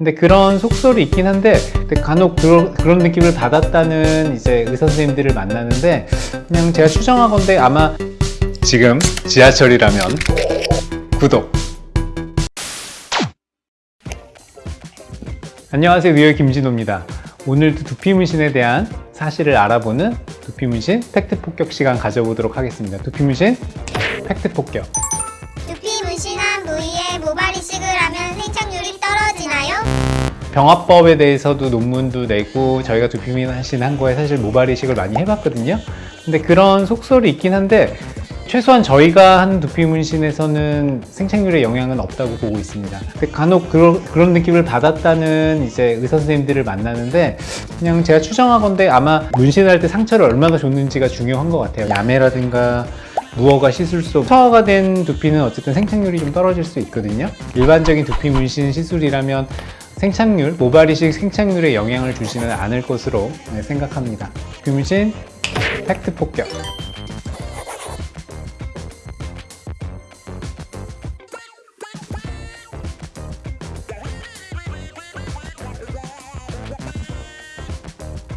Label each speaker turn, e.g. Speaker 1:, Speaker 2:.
Speaker 1: 근데 그런 속설이 있긴 한데 간혹 그런, 그런 느낌을 받았다는 이제 의사 선생님들을 만나는데 그냥 제가 추정하건데 아마 지금 지하철이라면 구독. 안녕하세요. 뉴욕 김진호입니다. 오늘도 두피 문신에 대한 사실을 알아보는 두피 문신 팩트 폭격 시간 가져보도록 하겠습니다. 두피 문신 팩트 폭격 병합법에 대해서도 논문도 내고 저희가 두피 문신 한 거에 사실 모발 이식을 많이 해봤거든요 근데 그런 속설이 있긴 한데 최소한 저희가 한 두피 문신에서는 생착률에 영향은 없다고 보고 있습니다. 근데 간혹 그런, 그런 느낌을 받았다는 이제 의사 선생님들을 만나는데 그냥 제가 추정하건데 아마 문신할 때 상처를 얼마나 줬는지가 중요한 것 같아요. 야매라든가 무허가 시술소 처화가 된 두피는 어쨌든 생착률이 좀 떨어질 수 있거든요. 일반적인 두피 문신 시술이라면 생착률, 모발 이식 생착률에 영향을 주지는 않을 것으로 네, 생각합니다. 문신 팩트 폭격.